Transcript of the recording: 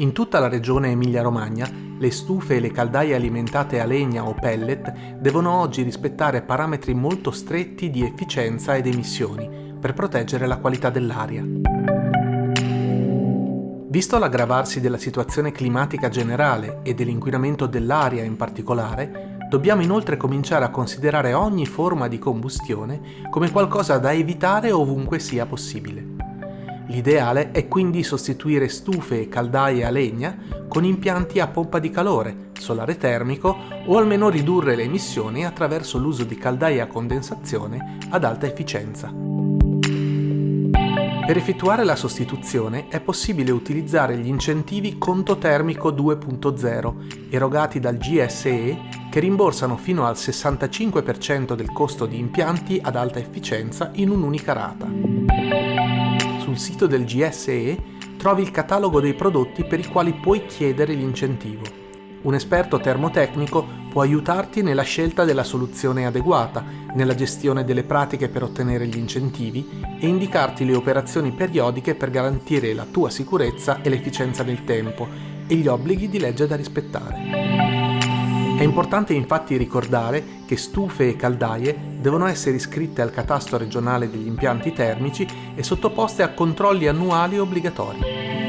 In tutta la regione Emilia-Romagna, le stufe e le caldaie alimentate a legna o pellet devono oggi rispettare parametri molto stretti di efficienza ed emissioni per proteggere la qualità dell'aria. Visto l'aggravarsi della situazione climatica generale e dell'inquinamento dell'aria in particolare, dobbiamo inoltre cominciare a considerare ogni forma di combustione come qualcosa da evitare ovunque sia possibile. L'ideale è quindi sostituire stufe e caldaie a legna con impianti a pompa di calore, solare termico o almeno ridurre le emissioni attraverso l'uso di caldaie a condensazione ad alta efficienza. Per effettuare la sostituzione è possibile utilizzare gli incentivi Conto Termico 2.0 erogati dal GSE che rimborsano fino al 65% del costo di impianti ad alta efficienza in un'unica rata sul sito del GSE trovi il catalogo dei prodotti per i quali puoi chiedere l'incentivo. Un esperto termotecnico può aiutarti nella scelta della soluzione adeguata, nella gestione delle pratiche per ottenere gli incentivi e indicarti le operazioni periodiche per garantire la tua sicurezza e l'efficienza del tempo e gli obblighi di legge da rispettare. È importante infatti ricordare che stufe e caldaie devono essere iscritte al catasto regionale degli impianti termici e sottoposte a controlli annuali obbligatori.